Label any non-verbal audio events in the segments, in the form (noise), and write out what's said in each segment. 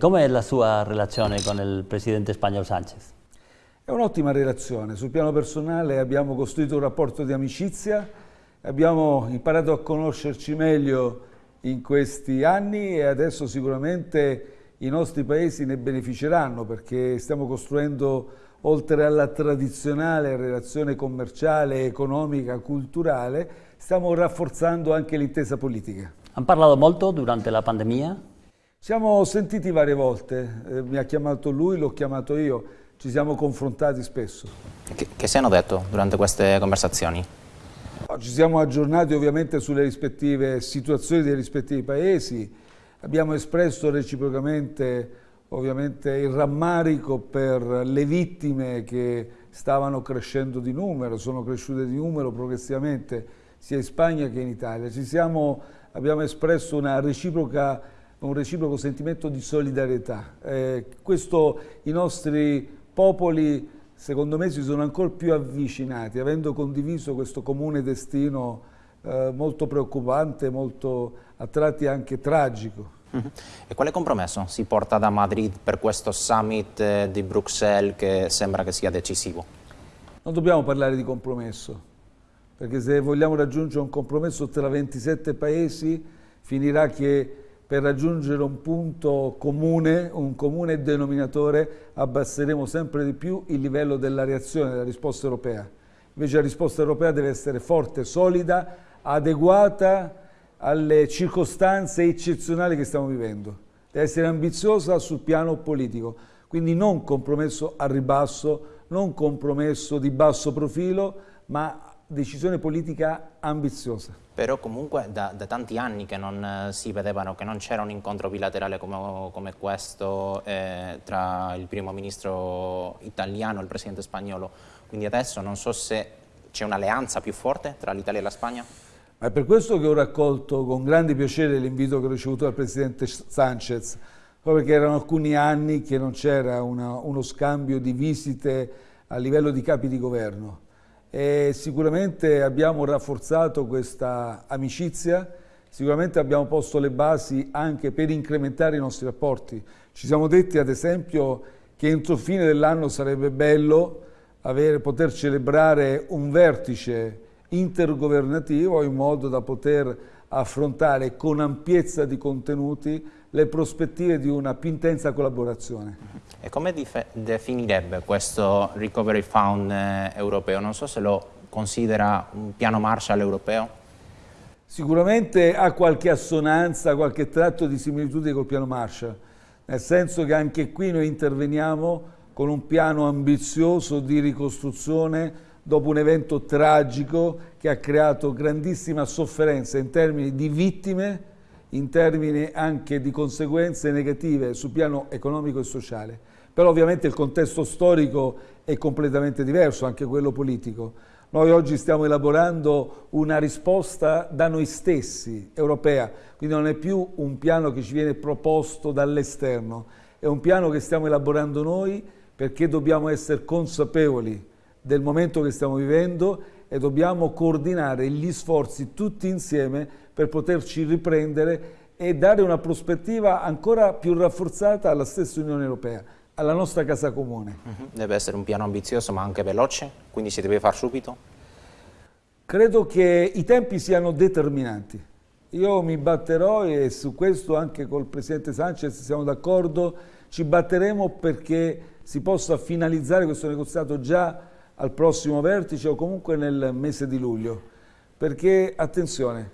Com'è la sua relazione con il presidente spagnolo Sanchez? È un'ottima relazione. Sul piano personale abbiamo costruito un rapporto di amicizia, abbiamo imparato a conoscerci meglio in questi anni e adesso sicuramente i nostri paesi ne beneficeranno perché stiamo costruendo oltre alla tradizionale relazione commerciale, economica, culturale, stiamo rafforzando anche l'intesa politica. Han parlato molto durante la pandemia? Siamo sentiti varie volte, eh, mi ha chiamato lui, l'ho chiamato io, ci siamo confrontati spesso. Che, che si hanno detto durante queste conversazioni? Ci siamo aggiornati ovviamente sulle rispettive situazioni dei rispettivi paesi, abbiamo espresso reciprocamente ovviamente il rammarico per le vittime che stavano crescendo di numero, sono cresciute di numero progressivamente sia in Spagna che in Italia. Siamo, abbiamo espresso una reciproca un reciproco sentimento di solidarietà. Eh, questo i nostri popoli, secondo me, si sono ancora più avvicinati, avendo condiviso questo comune destino eh, molto preoccupante, molto a tratti anche tragico. Mhm. E quale compromesso si porta da Madrid per questo summit eh, di Bruxelles che sembra che sia decisivo? Non dobbiamo parlare di compromesso, perché se vogliamo raggiungere un compromesso tra 27 paesi finirà che per raggiungere un punto comune, un comune denominatore, abbasseremo sempre di più il livello della reazione, della risposta europea. Invece la risposta europea deve essere forte, solida, adeguata alle circostanze eccezionali che stiamo vivendo. Deve essere ambiziosa sul piano politico, quindi non compromesso a ribasso, non compromesso di basso profilo, ma decisione politica ambiziosa. Però comunque da, da tanti anni che non eh, si vedevano, che non c'era un incontro bilaterale come, come questo eh, tra il primo ministro italiano e il presidente spagnolo, quindi adesso non so se c'è un'alleanza più forte tra l'Italia e la Spagna? Ma è per questo che ho raccolto con grande piacere l'invito che ho ricevuto dal presidente Sanchez, proprio perché erano alcuni anni che non c'era uno scambio di visite a livello di capi di governo e sicuramente abbiamo rafforzato questa amicizia, sicuramente abbiamo posto le basi anche per incrementare i nostri rapporti. Ci siamo detti ad esempio che entro fine dell'anno sarebbe bello avere, poter celebrare un vertice intergovernativo in modo da poter affrontare con ampiezza di contenuti le prospettive di una più intensa collaborazione. E come definirebbe questo Recovery Fund eh, europeo? Non so se lo considera un piano Marshall europeo. Sicuramente ha qualche assonanza, qualche tratto di similitudine col piano Marshall, nel senso che anche qui noi interveniamo con un piano ambizioso di ricostruzione dopo un evento tragico che ha creato grandissima sofferenza in termini di vittime, in termini anche di conseguenze negative sul piano economico e sociale. Però ovviamente il contesto storico è completamente diverso, anche quello politico. Noi oggi stiamo elaborando una risposta da noi stessi, europea, quindi non è più un piano che ci viene proposto dall'esterno, è un piano che stiamo elaborando noi perché dobbiamo essere consapevoli del momento che stiamo vivendo e dobbiamo coordinare gli sforzi tutti insieme per poterci riprendere e dare una prospettiva ancora più rafforzata alla stessa Unione Europea alla nostra casa comune. Mhm. Deve essere un piano ambizioso ma anche veloce, quindi si deve fare subito? Credo che i tempi siano determinanti. Io mi batterò e su questo anche col Presidente Sanchez siamo d'accordo, ci batteremo perché si possa finalizzare questo negoziato già al prossimo vertice o comunque nel mese di luglio. Perché, attenzione,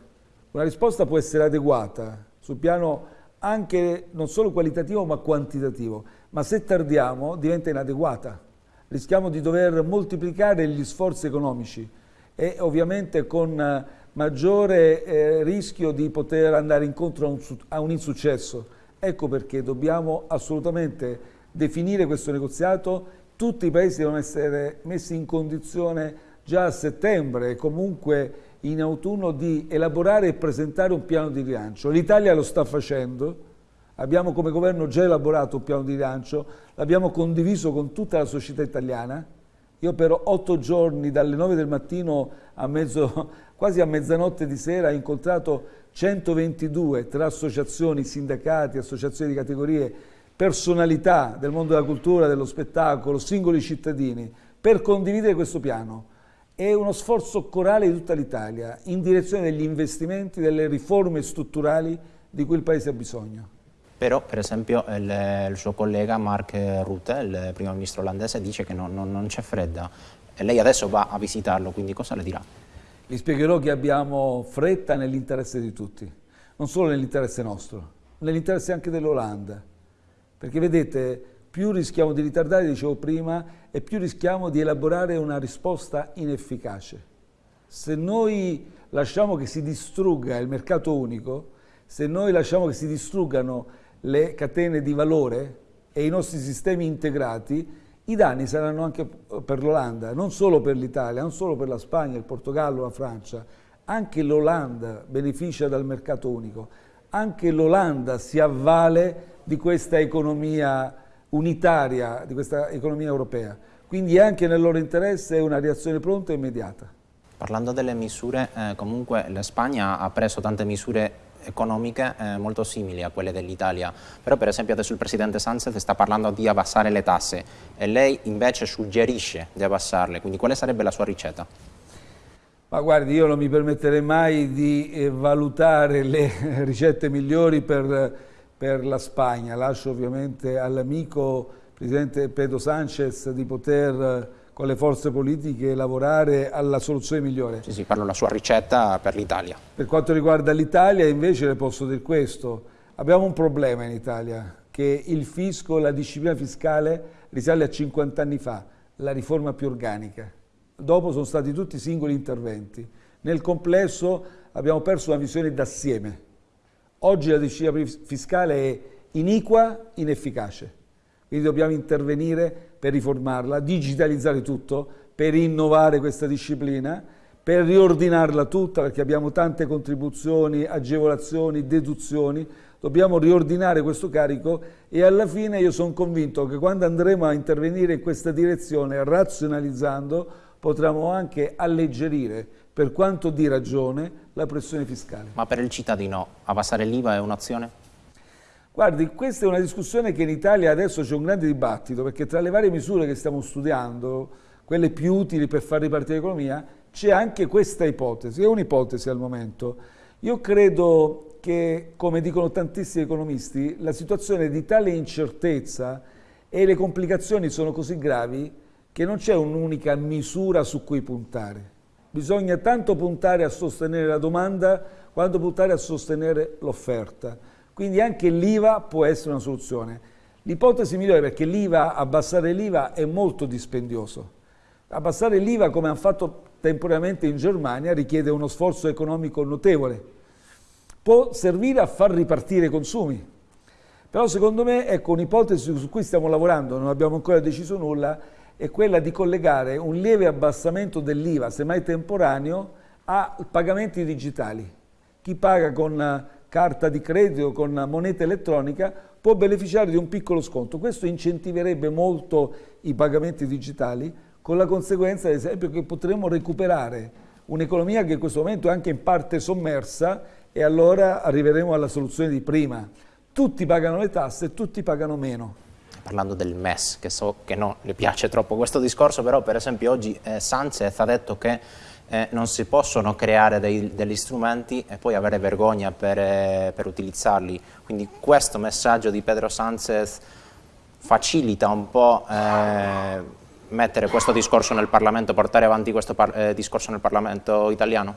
una risposta può essere adeguata sul piano anche non solo qualitativo ma quantitativo ma se tardiamo diventa inadeguata. Rischiamo di dover moltiplicare gli sforzi economici e ovviamente con eh, maggiore eh, rischio di poter andare incontro a un, a un insuccesso. Ecco perché dobbiamo assolutamente definire questo negoziato, tutti i paesi devono essere messi in condizione già a settembre comunque in autunno di elaborare e presentare un piano di rilancio. L'Italia lo sta facendo, Abbiamo come governo già elaborato un piano di rilancio, l'abbiamo condiviso con tutta la società italiana. Io per otto giorni, dalle nove del mattino a mezzo, (laughs) quasi a mezzanotte di sera, ho incontrato 122 tra associazioni, sindacati, associazioni di categorie, personalità del mondo della cultura, dello spettacolo, singoli cittadini, per condividere questo piano. È uno sforzo corale di tutta l'Italia in direzione degli investimenti, delle riforme strutturali di cui il Paese ha bisogno. Però, per esempio, il, il suo collega Mark Rutte, il primo ministro olandese, dice che non, non, non c'è fredda e lei adesso va a visitarlo, quindi cosa le dirà? Vi spiegherò che abbiamo fretta nell'interesse di tutti, non solo nell'interesse nostro, nell'interesse anche dell'Olanda. Perché vedete, più rischiamo di ritardare, dicevo prima, e più rischiamo di elaborare una risposta inefficace. Se noi lasciamo che si distrugga il mercato unico, se noi lasciamo che si distruggano le catene di valore e i nostri sistemi integrati, i danni saranno anche per l'Olanda, non solo per l'Italia, non solo per la Spagna, il Portogallo, la Francia. Anche l'Olanda beneficia dal mercato unico, anche l'Olanda si avvale di questa economia unitaria, di questa economia europea. Quindi anche nel loro interesse è una reazione pronta e immediata. Parlando delle misure, eh, comunque la Spagna ha preso tante misure economiche eh, molto simili a quelle dell'Italia, però per esempio adesso il Presidente Sánchez sta parlando di abbassare le tasse e lei invece suggerisce di abbassarle, quindi quale sarebbe la sua ricetta? Ma guardi, io non mi permetterei mai di eh, valutare le (laughs) ricette migliori per, per la Spagna, lascio ovviamente all'amico Presidente Pedro Sánchez di poter con le forze politiche lavorare alla soluzione migliore. Sì, sì, parlo della sua ricetta per l'Italia. Per quanto riguarda l'Italia invece le posso dire questo, abbiamo un problema in Italia, che il fisco, la disciplina fiscale risale a 50 anni fa, la riforma più organica. Dopo sono stati tutti singoli interventi. Nel complesso abbiamo perso una visione d'assieme. Oggi la disciplina fiscale è iniqua, inefficace. Quindi dobbiamo intervenire per riformarla, digitalizzare tutto, per innovare questa disciplina, per riordinarla tutta perché abbiamo tante contribuzioni, agevolazioni, deduzioni, dobbiamo riordinare questo carico e alla fine io sono convinto che quando andremo a intervenire in questa direzione, razionalizzando, potremo anche alleggerire, per quanto di ragione, la pressione fiscale. Ma per il cittadino abbassare l'IVA è un'azione? Guardi, questa è una discussione che in Italia adesso c'è un grande dibattito, perché tra le varie misure che stiamo studiando, quelle più utili per far ripartire l'economia, c'è anche questa ipotesi, è un'ipotesi al momento. Io credo che, come dicono tantissimi economisti, la situazione è di tale incertezza e le complicazioni sono così gravi che non c'è un'unica misura su cui puntare. Bisogna tanto puntare a sostenere la domanda quanto puntare a sostenere l'offerta. Quindi anche l'IVA può essere una soluzione. L'ipotesi migliore perché l'IVA, abbassare l'IVA è molto dispendioso. Abbassare l'IVA come hanno fatto temporaneamente in Germania richiede uno sforzo economico notevole. Può servire a far ripartire i consumi. Però secondo me, ecco, un'ipotesi su cui stiamo lavorando, non abbiamo ancora deciso nulla, è quella di collegare un lieve abbassamento dell'IVA, semmai temporaneo, a pagamenti digitali. Chi paga con carta di credito, con moneta elettronica, può beneficiare di un piccolo sconto. Questo incentiverebbe molto i pagamenti digitali, con la conseguenza, ad esempio, che potremmo recuperare un'economia che in questo momento è anche in parte sommersa e allora arriveremo alla soluzione di prima. Tutti pagano le tasse, tutti pagano meno parlando del MES, che so che non le piace troppo questo discorso, però per esempio oggi eh, Sanchez ha detto che eh, non si possono creare dei, degli strumenti e poi avere vergogna per, eh, per, utilizzarli. Quindi questo messaggio di Pedro Sánchez facilita un po' eh, mettere questo discorso nel Parlamento, portare avanti questo eh, discorso nel Parlamento italiano?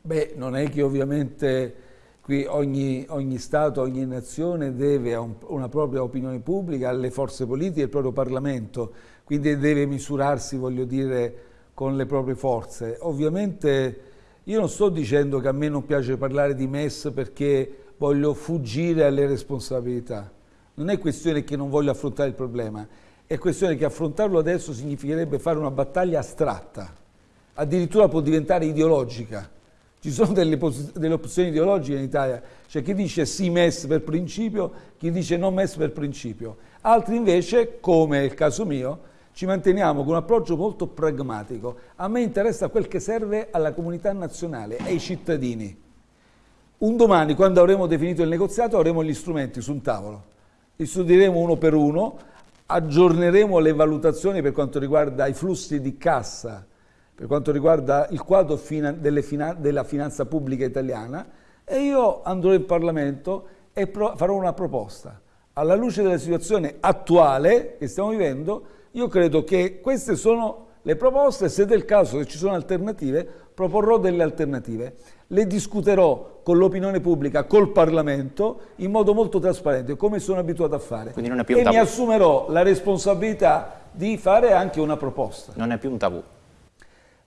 Beh, non è che ovviamente qui ogni, ogni Stato, ogni nazione deve un, una propria opinione pubblica, alle forze politiche, al proprio Parlamento, quindi deve misurarsi, voglio dire, con le proprie forze. Ovviamente io non sto dicendo che a me non piace parlare di MES perché voglio fuggire alle responsabilità. Non è questione che non voglio affrontare il problema, è questione che affrontarlo adesso significherebbe fare una battaglia astratta, addirittura può diventare ideologica. Ci sono delle, delle opzioni ideologiche in Italia, c'è chi dice sì MES per principio, chi dice no MES per principio. Altri invece, come è il caso mio, ci manteniamo con un approccio molto pragmatico. A me interessa quel che serve alla comunità nazionale, ai cittadini. Un domani, quando avremo definito il negoziato, avremo gli strumenti su un tavolo. li studieremo uno per uno, aggiorneremo le valutazioni per quanto riguarda i flussi di cassa, per quanto riguarda il quadro fina, fina, della finanza pubblica italiana e io andrò in Parlamento e farò una proposta. Alla luce della situazione attuale che stiamo vivendo, io credo che queste sono le proposte, se del caso che ci sono alternative, proporrò delle alternative. Le discuterò con l'opinione pubblica, col Parlamento, in modo molto trasparente, come sono abituato a fare. E mi assumerò la responsabilità di fare anche una proposta. Non è più un tabù.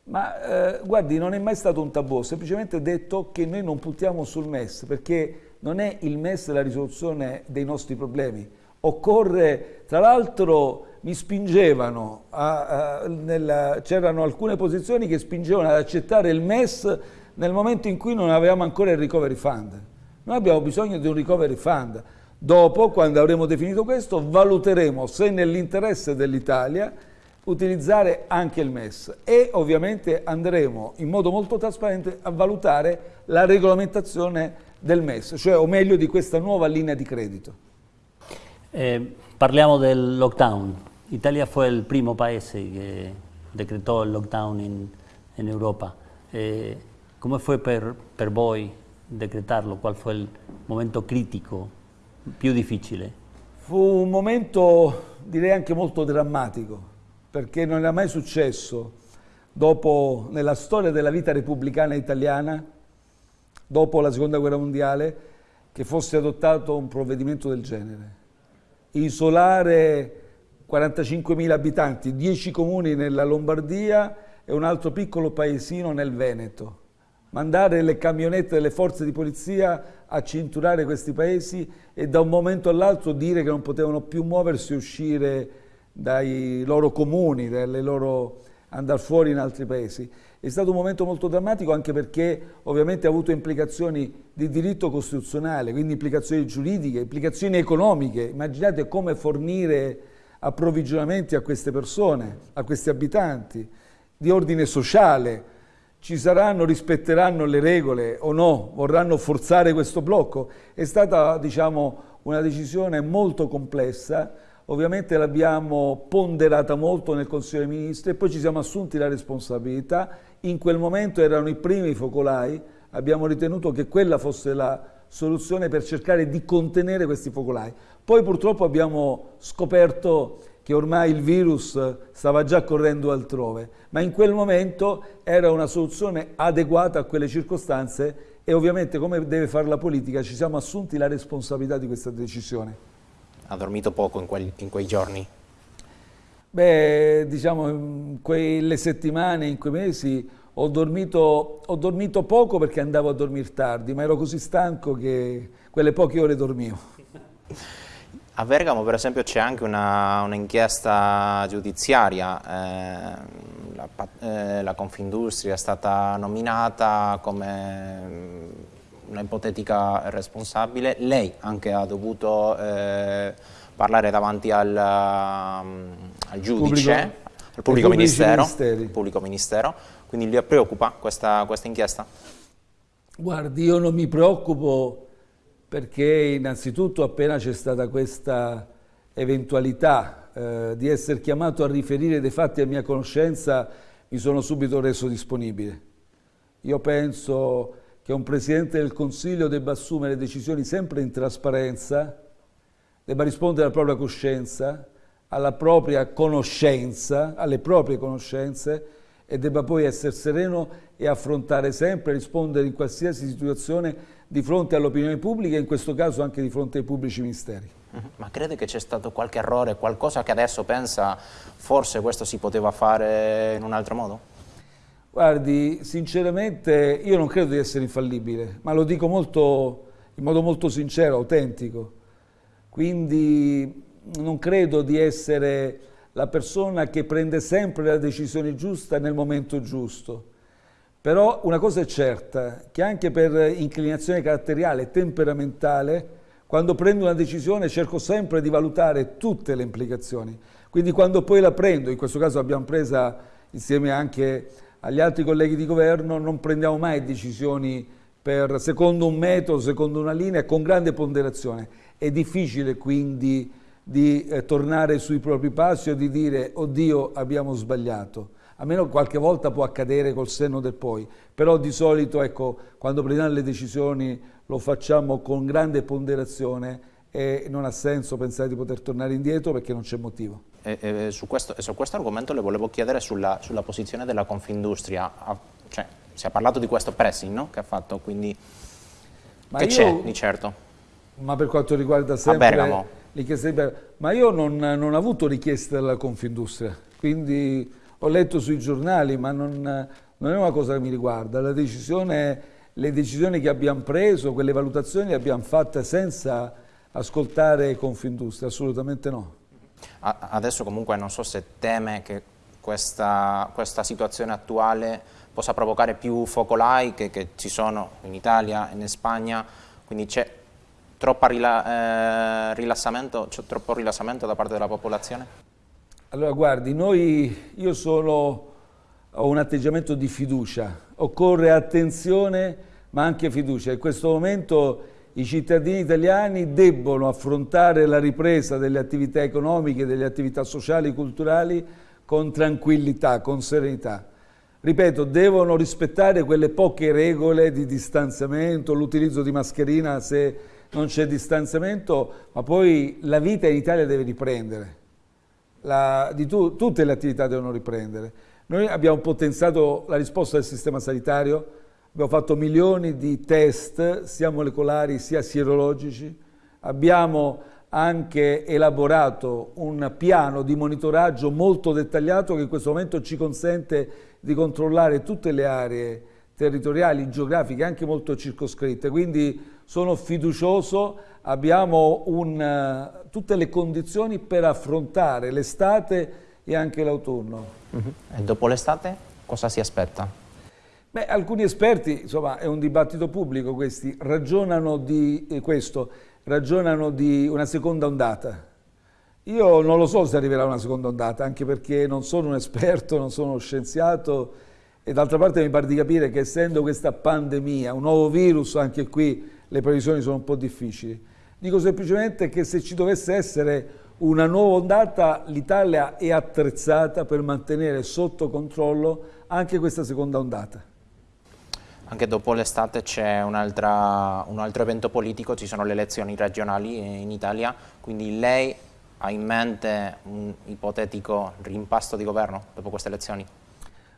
Ma eh, guardi, non è mai stato un tabù, ho semplicemente detto che noi non puntiamo sul MES, perché non è il MES la risoluzione dei nostri problemi. Occorre, tra l'altro, mi spingevano, c'erano alcune posizioni che spingevano ad accettare il MES nel momento in cui non avevamo ancora il recovery fund. Noi abbiamo bisogno di un recovery fund. Dopo, quando avremo definito questo, valuteremo se nell'interesse dell'Italia utilizzare anche il MES e ovviamente andremo in modo molto trasparente a valutare la regolamentazione del MES, cioè o meglio di questa nuova linea di credito. Eh, parliamo del lockdown. Italia fue el primo paese que decretó el lockdown en, en Europa. Eh, ¿Cómo fue per, per voi decretarlo? ¿Cuál fue el momento critico più difficile? Fu un momento direi anche molto drammatico, perché non era mai successo dopo, nella storia della vita repubblicana italiana, dopo la seconda guerra mondiale, che fosse adottato un provvedimento del genere. Isolare 45.000 abitanti, 10 comuni nella Lombardia e un altro piccolo paesino nel Veneto. Mandare le camionette delle forze di polizia a cinturare questi paesi e da un momento all'altro dire che non potevano più muoversi e uscire dai loro comuni, dalle loro andare fuori in altri paesi. È stato un momento molto drammatico anche perché ovviamente ha avuto implicazioni di diritto costituzionale, quindi implicazioni giuridiche, implicazioni economiche. Immaginate come fornire approvvigionamenti a queste persone, a questi abitanti, di ordine sociale. Ci saranno, rispetteranno le regole o no? Vorranno forzare questo blocco? È stata, diciamo, una decisione molto complessa. Ovviamente l'abbiamo ponderata molto nel Consiglio dei Ministri e poi ci siamo assunti la responsabilità. In quel momento erano i primi focolai, abbiamo ritenuto che quella fosse la soluzione per cercare di contenere questi focolai. Poi purtroppo abbiamo scoperto che ormai il virus stava già correndo altrove, ma in quel momento era una soluzione adeguata a quelle circostanze e ovviamente come deve fare la politica ci siamo assunti la responsabilità di questa decisione. Ha dormito poco in, quel, in quei giorni? Beh, diciamo, in quelle settimane, in quei mesi ho dormito, ho dormito poco perché andavo a dormire tardi, ma ero così stanco che quelle poche ore dormivo. (laughs) A Bergamo per esempio c'è anche un'inchiesta un giudiziaria, eh, la, eh, la, Confindustria è stata nominata come una ipotetica responsabile, lei anche ha dovuto eh, parlare davanti al, mm, al giudice, pubblico, al pubblico ministero, pubblico ministero, quindi le preoccupa questa, questa inchiesta? Guardi, io non mi preoccupo perché innanzitutto appena c'è stata questa eventualità eh, di essere chiamato a riferire dei fatti a mia conoscenza, mi sono subito reso disponibile. Io penso che un Presidente del Consiglio debba assumere decisioni sempre in trasparenza, debba rispondere alla propria coscienza, alla propria conoscenza, alle proprie conoscenze e debba poi essere sereno e affrontare sempre, rispondere in qualsiasi situazione di fronte all'opinione pubblica e in questo caso anche di fronte ai pubblici ministeri. Mhm. Ma crede che c'è stato qualche errore, qualcosa che adesso pensa forse questo si poteva fare in un altro modo? Guardi, sinceramente io non credo di essere infallibile, ma lo dico molto, in modo molto sincero, autentico. Quindi non credo di essere la persona che prende sempre la decisione giusta nel momento giusto. Però una cosa è certa, che anche per inclinazione caratteriale e temperamentale, quando prendo una decisione cerco sempre di valutare tutte le implicazioni. Quindi quando poi la prendo, in questo caso l'abbiamo presa insieme anche agli altri colleghi di governo, non prendiamo mai decisioni per, secondo un metodo, secondo una linea, con grande ponderazione è difficile quindi di eh, tornare sui propri passi o di dire oddio abbiamo sbagliato. A meno qualche volta può accadere col senno del poi, però di solito ecco, quando prendiamo le decisioni lo facciamo con grande ponderazione e non ha senso pensare di poter tornare indietro perché non c'è motivo. E, e, su, questo, su, questo, argomento le volevo chiedere sulla, sulla posizione della Confindustria. Cioè, si è parlato di questo pressing no? che ha fatto, quindi ma che c'è di certo? Ma per quanto riguarda sempre richieste ma io non, non, ho avuto richieste dalla Confindustria, quindi ho letto sui giornali, ma non, non è una cosa che mi riguarda. Decisione, le decisioni che abbiamo preso, quelle valutazioni le abbiamo fatte senza ascoltare Confindustria, assolutamente no. Adesso comunque non so se teme che questa, questa situazione attuale possa provocare più focolai che, che, ci sono in Italia e in Spagna, quindi c'è rila, eh, troppo rilassamento da parte della popolazione? Allora guardi, noi, io sono, ho un atteggiamento di fiducia, occorre attenzione ma anche fiducia. In questo momento i cittadini italiani debbono affrontare la ripresa delle attività economiche, delle attività sociali e culturali con tranquillità, con serenità. Ripeto, devono rispettare quelle poche regole di distanziamento, l'utilizzo di mascherina se non c'è distanziamento, ma poi la vita in Italia deve riprendere. La, tu, tutte le attività devono riprendere. Noi abbiamo potenziato la risposta del sistema sanitario, Abbiamo fatto milioni di test, sia molecolari sia sierologici. Abbiamo anche elaborato un piano di monitoraggio molto dettagliato che in questo momento ci consente di controllare tutte le aree territoriali, geografiche, anche molto circoscritte. Quindi sono fiducioso, abbiamo un, tutte le condizioni per affrontare l'estate e anche l'autunno. E dopo l'estate cosa si aspetta? Beh, alcuni esperti, insomma è un dibattito pubblico questi, ragionano di eh, questo, ragionano di una seconda ondata. Io non lo so se arriverà una seconda ondata, anche perché non sono un esperto, non sono uno scienziato e d'altra parte mi pare di capire che essendo questa pandemia, un nuovo virus, anche qui le previsioni sono un po' difficili. Dico semplicemente che se ci dovesse essere una nuova ondata, l'Italia è attrezzata per mantenere sotto controllo anche questa seconda ondata. Anche dopo l'estate c'è un, un, altro evento politico, ci sono le elezioni regionali in Italia, quindi lei ha in mente un ipotetico rimpasto di governo dopo queste elezioni?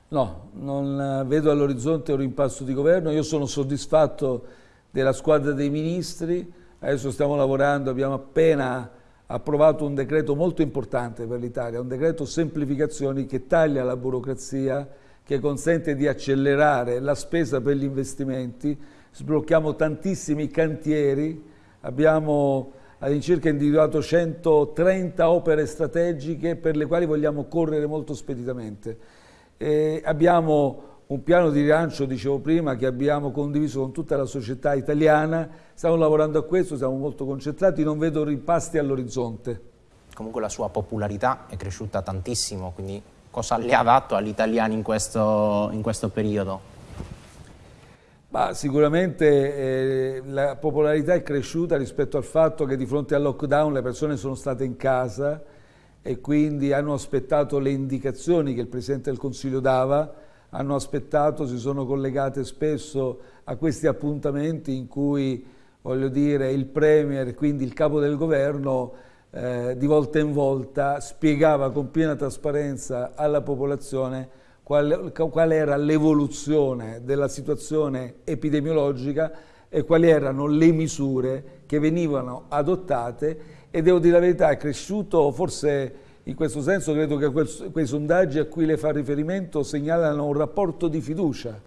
No, non vedo all'orizzonte un rimpasto di governo, io sono soddisfatto della squadra dei ministri, adesso stiamo lavorando, abbiamo appena approvato un decreto molto importante per l'Italia, un decreto semplificazioni che taglia la burocrazia, che consente di accelerare la spesa per gli investimenti, sblocchiamo tantissimi cantieri, abbiamo all'incirca individuato 130 opere strategiche per le quali vogliamo correre molto speditamente. E abbiamo un piano di rilancio, dicevo prima, che abbiamo condiviso con tutta la società italiana, stiamo lavorando a questo, siamo molto concentrati, non vedo ripasti all'orizzonte. Comunque la sua popolarità è cresciuta tantissimo, quindi cosa le ha dato agli italiani in questo, in questo periodo? Ma sicuramente eh, la popolarità è cresciuta rispetto al fatto che di fronte al lockdown le persone sono state in casa e quindi hanno aspettato le indicazioni che il Presidente del Consiglio dava, hanno aspettato, si sono collegate spesso a questi appuntamenti in cui, voglio dire, il Premier, quindi il capo del governo, eh, di volta in volta spiegava con piena trasparenza alla popolazione qual, qual era l'evoluzione della situazione epidemiologica e quali erano le misure che venivano adottate. E devo dire la verità è cresciuto forse in questo senso credo che quei sondaggi a cui le fa riferimento segnalano un rapporto di fiducia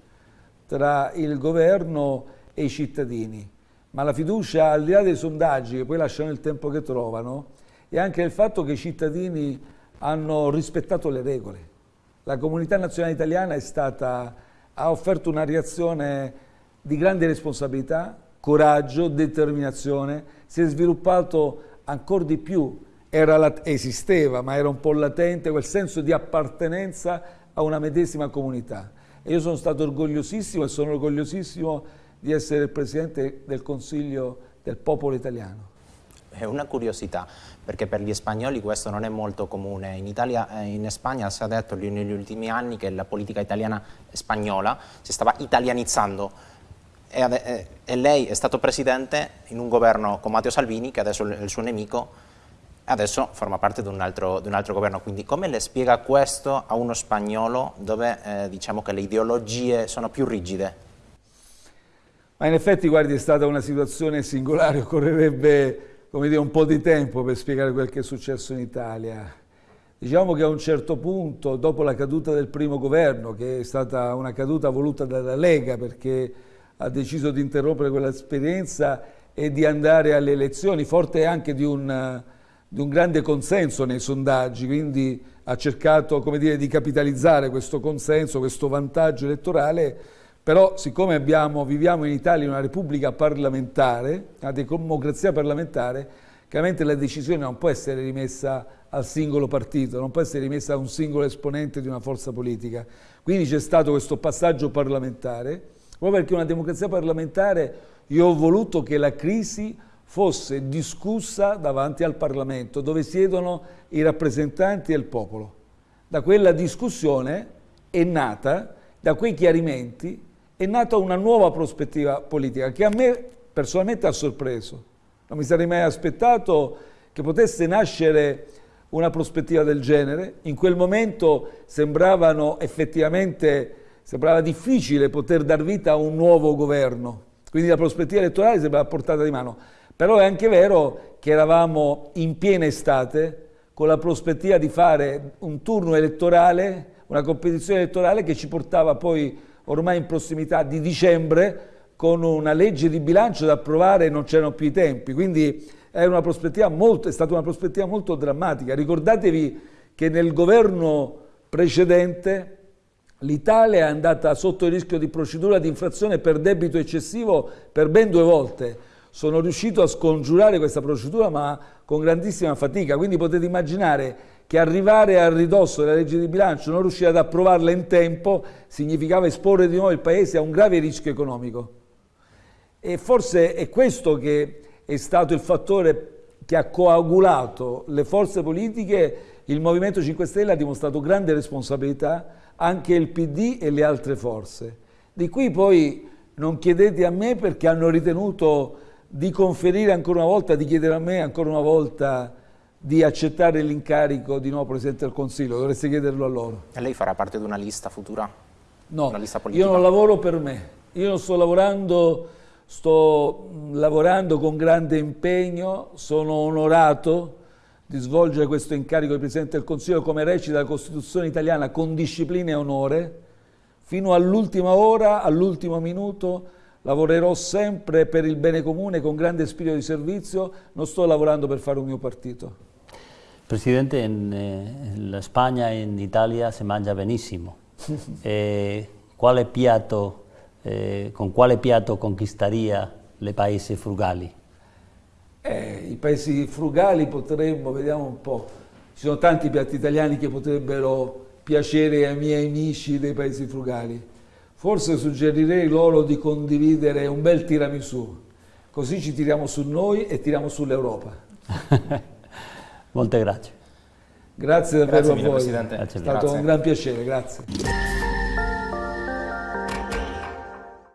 tra il governo e i cittadini ma la fiducia al di là dei sondaggi che poi lasciano il tempo che trovano e anche il fatto che i cittadini hanno rispettato le regole. La comunità nazionale italiana stata, ha offerto una reazione di grande responsabilità, coraggio, determinazione, si è sviluppato ancora di più, era, esisteva ma era un po' latente quel senso di appartenenza a una medesima comunità. E io sono stato orgogliosissimo e sono orgogliosissimo di essere il Presidente del Consiglio del popolo italiano. è una curiosità, perché per gli spagnoli questo non è molto comune. In, Italia, eh, in Spagna si è detto negli ultimi anni che la politica italiana spagnola si stava italianizzando e, eh, e lei è stato presidente in un governo con Matteo Salvini, che adesso è il suo nemico, adesso forma parte di un, altro, di un, altro, governo. Quindi come le spiega questo a uno spagnolo dove eh, diciamo che le ideologie sono più rigide? Ma in effetti, guardi, è stata una situazione singolare, occorrerebbe dire, un po' di tempo per spiegare quel che è successo in Italia. Diciamo che a un certo punto, dopo la caduta del primo governo, che è stata una caduta voluta dalla Lega perché ha deciso di interrompere quell'esperienza e di andare alle elezioni, forte anche di un, di un grande consenso nei sondaggi, quindi ha cercato dire, di capitalizzare questo consenso, questo vantaggio elettorale però siccome abbiamo, viviamo in Italia in una repubblica parlamentare, una democrazia parlamentare, chiaramente la decisione non può essere rimessa al singolo partito, non può essere rimessa a un singolo esponente di una forza politica. Quindi c'è stato questo passaggio parlamentare, proprio perché una democrazia parlamentare io ho voluto che la crisi fosse discussa davanti al Parlamento, dove siedono i rappresentanti del popolo. Da quella discussione è nata, da quei chiarimenti, è nata una nuova prospettiva politica che a me personalmente ha sorpreso. Non mi sarei mai aspettato che potesse nascere una prospettiva del genere. In quel momento sembravano effettivamente, sembrava difficile poter dar vita a un nuovo governo. Quindi la prospettiva elettorale sembrava portata di mano. Però è anche vero che eravamo in piena estate con la prospettiva di fare un turno elettorale, una competizione elettorale che ci portava poi ormai in prossimità di dicembre con una legge di bilancio da approvare non c'erano più i tempi, quindi è, molto, è stata una prospettiva molto drammatica. Ricordatevi che nel governo precedente l'Italia è andata sotto il rischio di procedura di infrazione per debito eccessivo per ben due volte. Sono riuscito a scongiurare questa procedura ma con grandissima fatica, quindi potete immaginare che arrivare al ridosso della legge di bilancio, non riuscire ad approvarla in tempo, significava esporre di nuovo il Paese a un grave rischio economico. E forse è questo che è stato il fattore che ha coagulato le forze politiche. Il Movimento 5 Stelle ha dimostrato grande responsabilità, anche il PD e le altre forze. Di qui poi non chiedete a me perché hanno ritenuto di conferire ancora una volta, di chiedere a me ancora una volta di accettare l'incarico di nuovo Presidente del Consiglio, dovreste chiederlo a loro. E lei farà parte di una lista futura? No, lista io non lavoro per me, io sto lavorando, sto lavorando con grande impegno, sono onorato di svolgere questo incarico di Presidente del Consiglio come recita la Costituzione italiana con disciplina e onore, fino all'ultima ora, all'ultimo minuto, lavorerò sempre per il bene comune con grande spirito di servizio, non sto lavorando per fare un mio partito. Presidente, in, eh, in Spagna e in Italia si mangia benissimo. (laughs) eh, quale piatto, eh, con quale piatto conquistaria le paesi frugali? Eh, I paesi frugali potremmo, vediamo un po', ci sono tanti piatti italiani che potrebbero piacere ai miei amici dei paesi frugali. Forse suggerirei loro di condividere un bel tiramisù, così ci tiriamo su noi e tiriamo sull'Europa. (laughs) Molte grazie. Grazie davvero grazie a voi. Presidente. È stato grazie. un gran piacere, grazie.